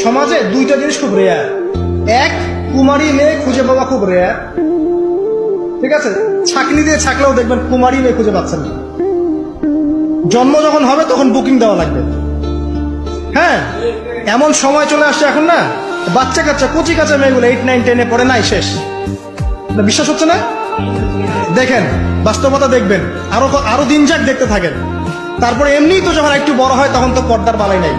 সমাজে দুইটা জিনিস খুব রেয়ার এক, কুমারী মেয়ে খুঁজে পাওয়া খুব রেয়ার ঠিক আছে? ছাকনি দিয়ে ছাকলেও দেখবেন কুমারী মেয়ে খুঁজে পাচ্ছেন না। জন্ম যখন হবে, তখন বুকিং দেওয়া লাগবে। হ্যাঁ? এমন সময় চলে আসছে এখন না, বাচ্চা কাচ্চা, কচি কাচ্চা মেয়েগুলো এইট নাইন টেনে পড়ে নাই, শেষ। বিশ্বাস হচ্ছে না? দেখেন, বাস্তবতা দেখবেন। আরও আরও দিন যাক দেখতে থাকেন। তারপরে এমনিই তো যখন একটু বড় হয়, তখন তো পর্দার বালাই নাই।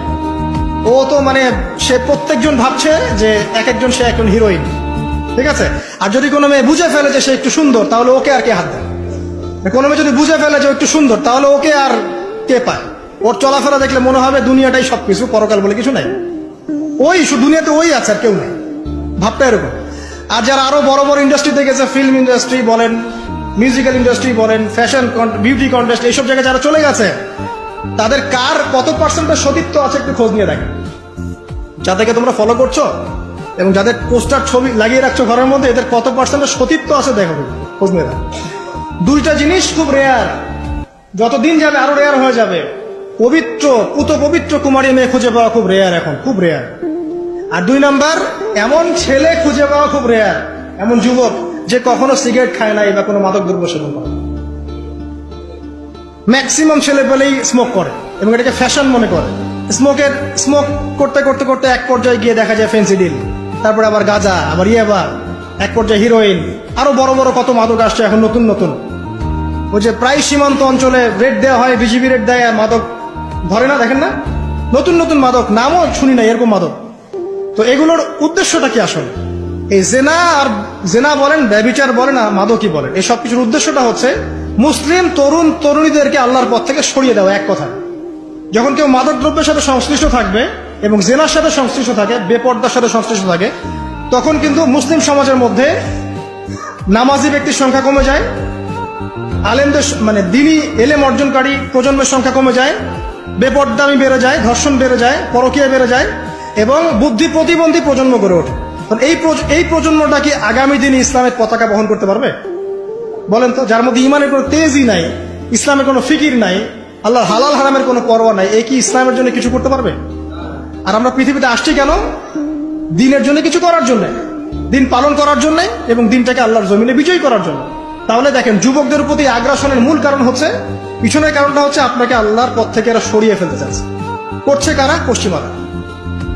ও তো মানে সে প্রত্যেকজন ভাবছে যে এক একজন সে একজন হিরোইন ঠিক আছে? আর যদি কোনো মেয়ে বুঝে ফেলে যে সে একটু সুন্দর, তাহলে ওকে আর কে হাত দেয়? কোনো মেয়ে যদি বুঝে ফেলে যে একটু সুন্দর, তাহলে ওকে আর কে পায়? ওর চলাফেরা দেখলে মনে হবে দুনিয়াটাই সবকিছু, পরকাল বলে কিছু নাই। ওই দুনিয়াতে ওই আছে, আর কেউ নেই। ভাবটা এরকম। আর যারা আরও বড় বড় ইন্ডাস্ট্রিতে গেছে ফিল্ম ইন্ডাস্ট্রি বলেন মিউজিক্যাল ইন্ডাস্ট্রি বলেন ফ্যাশন বিউটি কন্টেস্ট এইসব জায়গায় যারা চলে গেছে, তাদের কার কত পার্সেন্টের সতীত্ব আছে একটু খোঁজ নিয়ে দেখেন। যাদেরকে তোমরা ফলো করছ এবং যাদের পোস্টার ছবি লাগিয়ে রাখছো ঘরের মধ্যে, এদের কত পার্সেন্টের সতীত্ব আছে দেখো খোঁজ দুইটা জিনিস খুব রেয়ার যতদিন যাবে আরও রেয়ার হয়ে যাবে। পবিত্র, পুত পবিত্র কুমারী মেয়ে খুঁজে পাওয়া খুব রেয়ার এখন, খুব রেয়ার আর দুই নাম্বার, এমন ছেলে খুঁজে পাওয়া খুব রেয়ার এমন যুবক যে কখনো সিগারেট খায় নাই বা কোনো মাদক দ্রব্য সেবন করে। ম্যাক্সিমাম ছেলে পেলেই স্মোক করে। এবং এটাকে ফ্যাশন মনে করে। স্মোকের স্মোক করতে করতে করতে এক পর্যায়ে গিয়ে দেখা যায় ফেন্সিডিল তারপরে আবার গাঁজা, আবার ইয়াবা এক পর্যায়ে হিরোইন আরও বড় বড় কত মাদক আসছে এখন নতুন নতুন। ওই যে প্রায় সীমান্ত অঞ্চলে রেট দেওয়া হয় বিজিবি রেট দেয় আর মাদক ধরে না, দেখেন না? নতুন নতুন মাদক, নামও শুনি না এরকম মাদক। তো এগুলোর উদ্দেশ্যটা কি আসলে? এই জেনা আর জেনা বলেন, ব্যবিচার বলেন আর মাদকই বলেন এই সব কিছুর উদ্দেশ্যটা হচ্ছে, মুসলিম তরুণ, তরুণীদেরকে আল্লাহর পথ থেকে সরিয়ে দেওয়া, এক কথা যখন কেউ মাদক দ্রব্যের সাথে সংশ্লিষ্ট থাকবে এবং জেনার সাথে সংশ্লিষ্ট থাকে, বেপর্দার সাথে সংশ্লিষ্ট থাকে, তখন কিন্তু মুসলিম সমাজের মধ্যে নামাজি ব্যক্তির সংখ্যা কমে যায়, আলেমদের মানে দিনী এলেম অর্জনকারী প্রজন্মের সংখ্যা কমে যায়, বেপর্দামি বেড়ে যায়, ধর্ষণ বেড়ে যায়, পরকীয়া বেড়ে যায়, এবং বুদ্ধি প্রতিবন্ধী প্রজন্ম গড়ে ওঠে। এই এই প্রজন্মটা কি আগামী দিনে ইসলামের পতাকা বহন করতে পারবে? বলেন তো, যার মধ্যে ইমানের কোনো তেজই নাই, ইসলামের কোনো ফিকির নাই আল্লাহ হালাল হারামের কোনো পরোয়া নাই। এই কি ইসলামের জন্য কিছু করতে পারবে? আর আমরা পৃথিবীতে আসছি কেন? দিনের জন্য কিছু করার জন্য। দিন পালন করার জন্য এবং দিনটাকে আল্লাহর জমিনে বিজয়ী করার জন্য। তাহলে দেখেন, যুবকদের প্রতি আগ্রাসনের মূল কারণ হচ্ছে, পিছনের কারণটা হচ্ছে আপনাকে আল্লাহর পথ থেকে এরা সরিয়ে ফেলতে চাচ্ছে। করছে কারা? পশ্চিমারা।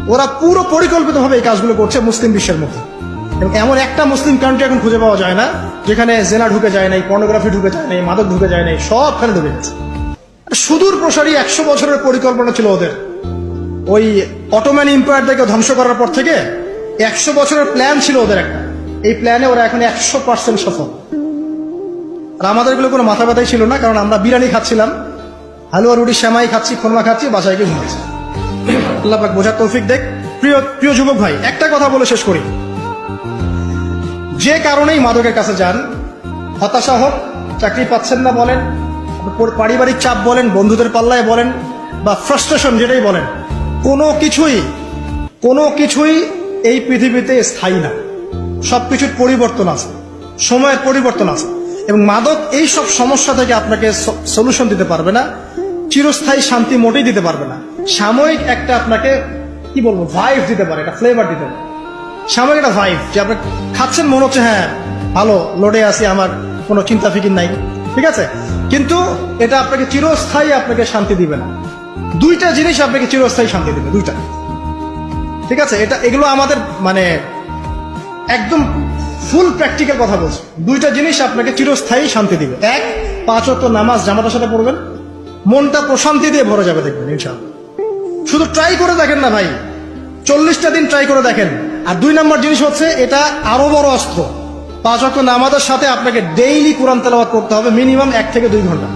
ওরা পুরো পরিকল্পিতভাবে এই কাজগুলো করছে মুসলিম বিশ্বের মধ্যে। এবং এমন একটা মুসলিম কান্ট্রি এখন খুঁজে পাওয়া যায় না, যেখানে জেনা ঢুকে যায় নাই পর্নোগ্রাফি ঢুকে যায় নাই, মাদক ঢুকে যায় নাই, সবখানে ঢুকে গেছে। সুদূর প্রসারী একশো বছরের পরিকল্পনা ছিল ওদের। ওই অটোম্যান এম্পায়ারটাকে ধ্বংস করার পর থেকে একশো বছরের প্ল্যান ছিল ওদের একটা। এই প্ল্যানে ওরা এখন একশো পার্সেন্ট সফল। আর আমাদের এগুলো কোনো মাথা ব্যথাই ছিল না, কারণ আমরা বিরিয়ানি খাচ্ছিলাম, হালুয়া, রুটি, শ্যামাই খাচ্ছি, খোরমা খাচ্ছি, বাসায় গিয়ে ঘুমাচ্ছি। আল্লাহ বোঝার তৌফিক দেখ। প্রিয় প্রিয় যুবক ভাই, একটা কথা বলে শেষ করি। যে কারণেই মাদকের কাছে যান, হতাশা হোক, চাকরি পাচ্ছেন না বলেন পারিবারিক চাপ বলেন, বন্ধুদের পাল্লায় বলেন, বা ফ্রাস্ট্রেশন যেটাই বলেন, কোনো কিছুই কোনো কিছুই এই পৃথিবীতে স্থায়ী না। সবকিছুর পরিবর্তন আছে, সময়ের পরিবর্তন আছে, এবং মাদক এই সব সমস্যা থেকে আপনাকে সলিউশন দিতে পারবে না, চিরস্থায়ী শান্তি মোটেই দিতে পারবে না। সাময়িক একটা আপনাকে, কি বলব ভাইভ দিতে পারে, একটা ফ্লেভার দিতে পারে। সাময়িক একটা ভাইভ যে আপনি খাচ্ছেন, মনে হচ্ছে হ্যাঁ ভালো, লোডে আছি, আমার কোনো চিন্তা ফিকির নাই। ঠিক আছে? কিন্তু এটা আপনাকে চিরস্থায়ী আপনাকে শান্তি দিবে না। দুইটা জিনিস আপনাকে চিরস্থায়ী শান্তি দিবে, দুইটা। ঠিক আছে? এটা, এগুলো আমাদের মানে একদম ফুল প্র্যাকটিক্যাল কথা বলছি। দুইটা জিনিস আপনাকে চিরস্থায়ী শান্তি দিবে। এক, পাঁচ অক্ট নামাজ জামাতার সাথে পড়বেন। মনটা প্রশান্তি দিয়ে ভরে যাবে দেখবেন, ইনশাআল্লাহ। শুধু ট্রাই করে দেখেন না ভাই। চল্লিশটা দিন ট্রাই করে দেখেন। আর দুই নম্বর জিনিস হচ্ছে, এটা আরও বড় অস্ত্র। পাঁচ অক্ট নামাজের সাথে আপনাকে ডেইলি কোরআন তেলাওয়াত করতে হবে মিনিমাম এক থেকে দুই ঘণ্টা।